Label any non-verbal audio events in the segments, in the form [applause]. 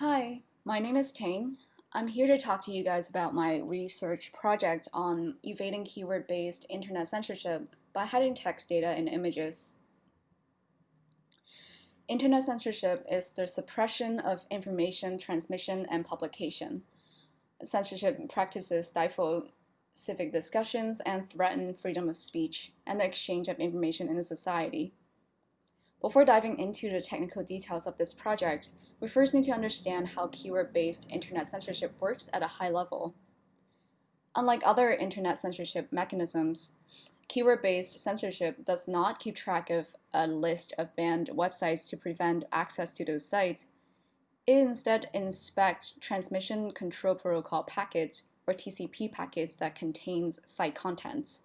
Hi, my name is Ting. I'm here to talk to you guys about my research project on evading keyword-based internet censorship by hiding text data in images. Internet censorship is the suppression of information transmission and publication. Censorship practices stifle civic discussions and threaten freedom of speech and the exchange of information in a society. Before diving into the technical details of this project, we first need to understand how keyword-based internet censorship works at a high level. Unlike other internet censorship mechanisms, keyword-based censorship does not keep track of a list of banned websites to prevent access to those sites. It instead inspects transmission control protocol packets or TCP packets that contains site contents.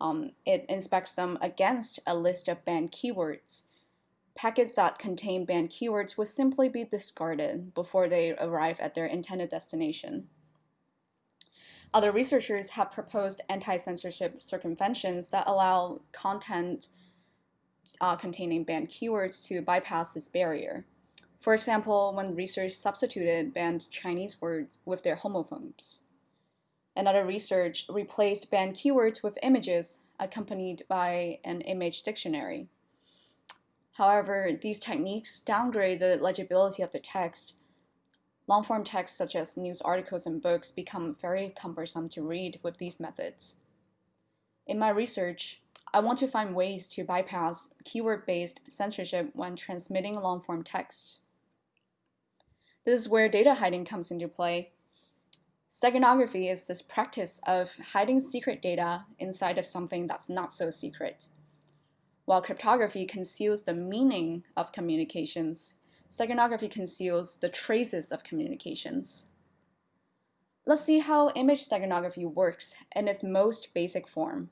Um, it inspects them against a list of banned keywords packets that contain banned keywords would simply be discarded before they arrive at their intended destination. Other researchers have proposed anti-censorship circumventions that allow content uh, containing banned keywords to bypass this barrier. For example, when research substituted banned Chinese words with their homophones. Another research replaced banned keywords with images accompanied by an image dictionary. However, these techniques downgrade the legibility of the text. Long-form texts such as news articles and books become very cumbersome to read with these methods. In my research, I want to find ways to bypass keyword-based censorship when transmitting long-form text. This is where data hiding comes into play. Steganography is this practice of hiding secret data inside of something that's not so secret. While cryptography conceals the meaning of communications, steganography conceals the traces of communications. Let's see how image steganography works in its most basic form.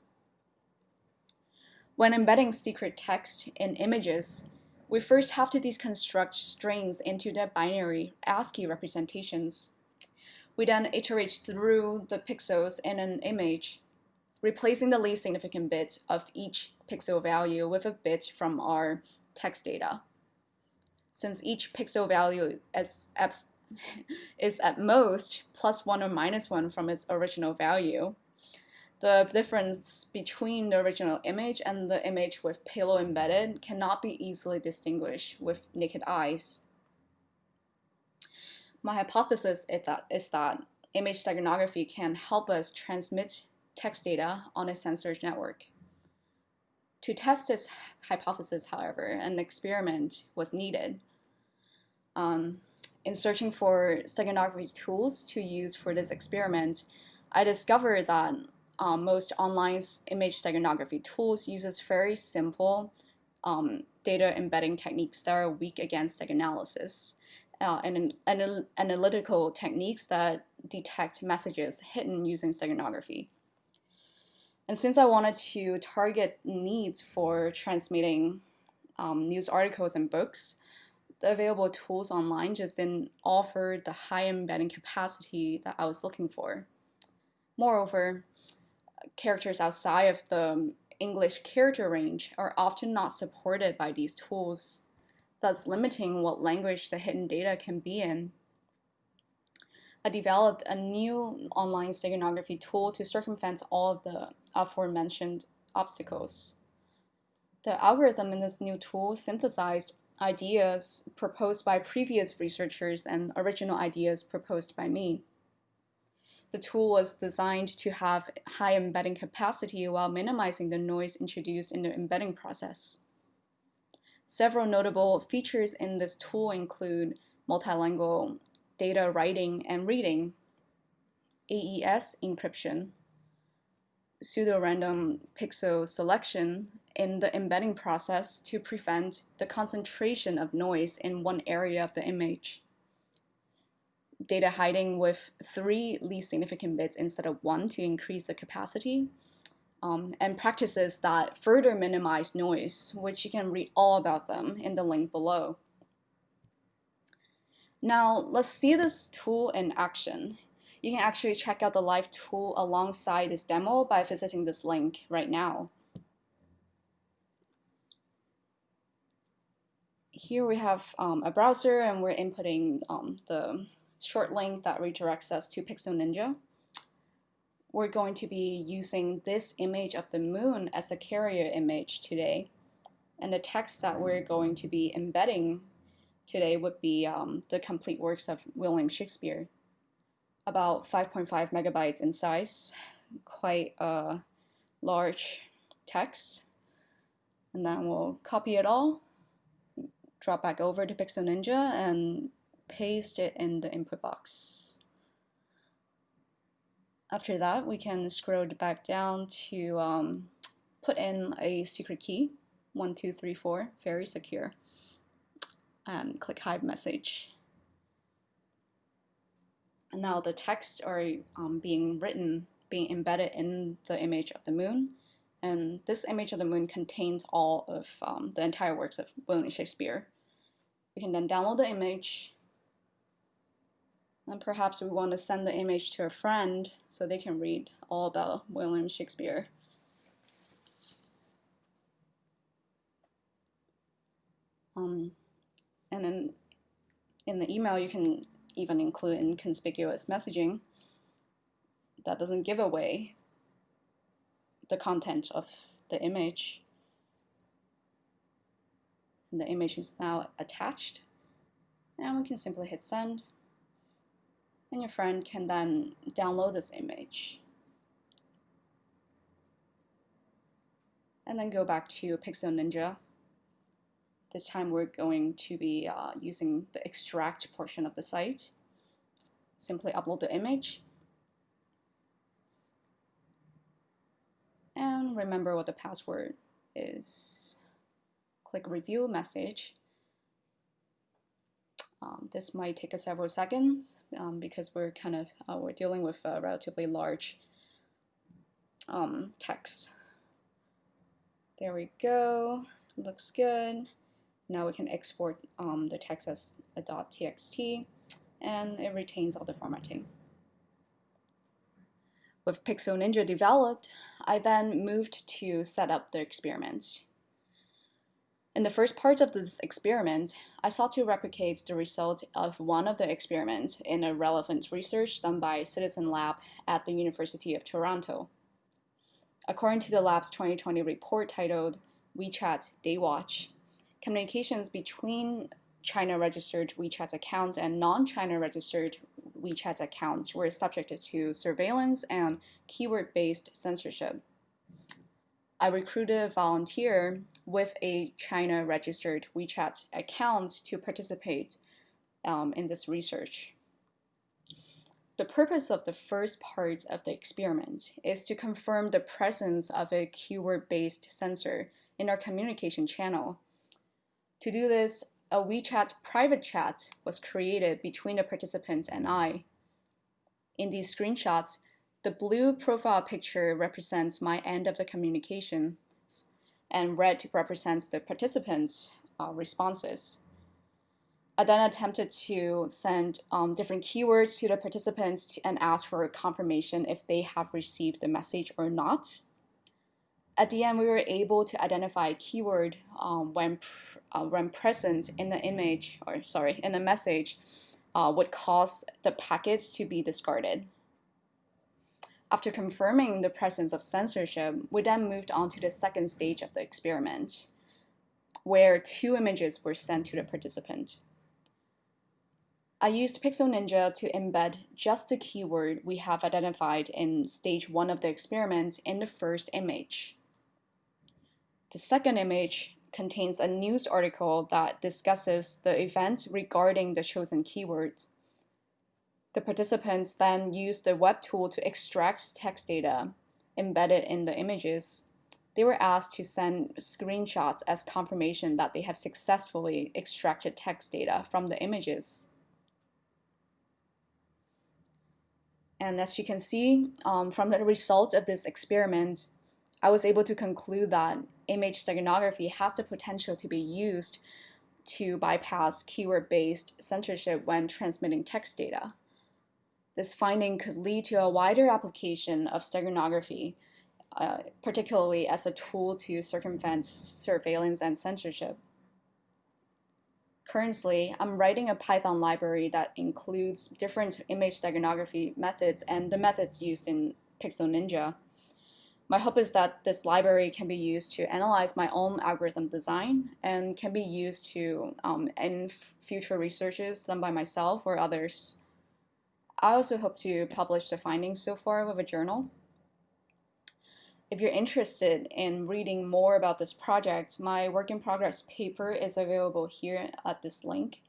When embedding secret text in images, we first have to deconstruct strings into their binary ASCII representations. We then iterate through the pixels in an image replacing the least significant bit of each pixel value with a bit from our text data. Since each pixel value is, [laughs] is at most plus 1 or minus 1 from its original value, the difference between the original image and the image with payload embedded cannot be easily distinguished with naked eyes. My hypothesis is that, is that image steganography can help us transmit text data on a censored network. To test this hypothesis, however, an experiment was needed. Um, in searching for steganography tools to use for this experiment, I discovered that um, most online image steganography tools uses very simple um, data embedding techniques that are weak against steganalysis uh, and, and analytical techniques that detect messages hidden using steganography. And since I wanted to target needs for transmitting um, news articles and books, the available tools online just didn't offer the high embedding capacity that I was looking for. Moreover, characters outside of the English character range are often not supported by these tools, thus limiting what language the hidden data can be in. I developed a new online steganography tool to circumvent all of the aforementioned obstacles. The algorithm in this new tool synthesized ideas proposed by previous researchers and original ideas proposed by me. The tool was designed to have high embedding capacity while minimizing the noise introduced in the embedding process. Several notable features in this tool include multilingual data writing and reading, AES encryption, pseudo-random pixel selection in the embedding process to prevent the concentration of noise in one area of the image, data hiding with three least significant bits instead of one to increase the capacity, um, and practices that further minimize noise, which you can read all about them in the link below. Now let's see this tool in action. You can actually check out the live tool alongside this demo by visiting this link right now. here we have um, a browser and we're inputting um, the short link that redirects us to Pixel Ninja. We're going to be using this image of the moon as a carrier image today. And the text that we're going to be embedding today would be um, the complete works of William Shakespeare. About 5.5 megabytes in size, quite a large text. And then we'll copy it all drop back over to Pixel Ninja and paste it in the input box. After that, we can scroll back down to um, put in a secret key, 1234, very secure, and click hide message. And now the text are um, being written, being embedded in the image of the moon. And this image of the moon contains all of um, the entire works of William Shakespeare. We can then download the image. And perhaps we want to send the image to a friend so they can read all about William Shakespeare. Um, and then in the email, you can even include inconspicuous messaging that doesn't give away the content of the image. And the image is now attached. And we can simply hit send. And your friend can then download this image. And then go back to Pixel Ninja. This time we're going to be uh, using the extract portion of the site. Simply upload the image and remember what the password is. Click review message. Um, this might take us several seconds um, because we're kind of uh, we're dealing with a relatively large um, text. There we go. Looks good. Now we can export um, the text as a .txt and it retains all the formatting. With Pixel Ninja developed, I then moved to set up the experiment. In the first part of this experiment, I sought to replicate the result of one of the experiments in a relevant research done by Citizen Lab at the University of Toronto. According to the lab's 2020 report titled WeChat Daywatch, communications between China-registered WeChat accounts and non-China registered WeChat accounts were subjected to surveillance and keyword-based censorship. I recruited a volunteer with a China-registered WeChat account to participate um, in this research. The purpose of the first part of the experiment is to confirm the presence of a keyword-based censor in our communication channel. To do this, a WeChat private chat was created between the participant and I. In these screenshots, the blue profile picture represents my end of the communication, and red represents the participants' uh, responses. I then attempted to send um, different keywords to the participants and ask for confirmation if they have received the message or not. At the end, we were able to identify a keyword um, when uh, when present in the image, or sorry, in the message, uh, would cause the packets to be discarded. After confirming the presence of censorship, we then moved on to the second stage of the experiment, where two images were sent to the participant. I used Pixel Ninja to embed just the keyword we have identified in stage one of the experiment in the first image. The second image contains a news article that discusses the event regarding the chosen keywords. The participants then use the web tool to extract text data embedded in the images. They were asked to send screenshots as confirmation that they have successfully extracted text data from the images. And as you can see um, from the results of this experiment, I was able to conclude that image steganography has the potential to be used to bypass keyword-based censorship when transmitting text data. This finding could lead to a wider application of steganography, uh, particularly as a tool to circumvent surveillance and censorship. Currently, I'm writing a Python library that includes different image steganography methods and the methods used in Pixel Ninja. My hope is that this library can be used to analyze my own algorithm design and can be used to um, in future researches done by myself or others. I also hope to publish the findings so far with a journal. If you're interested in reading more about this project, my work in progress paper is available here at this link.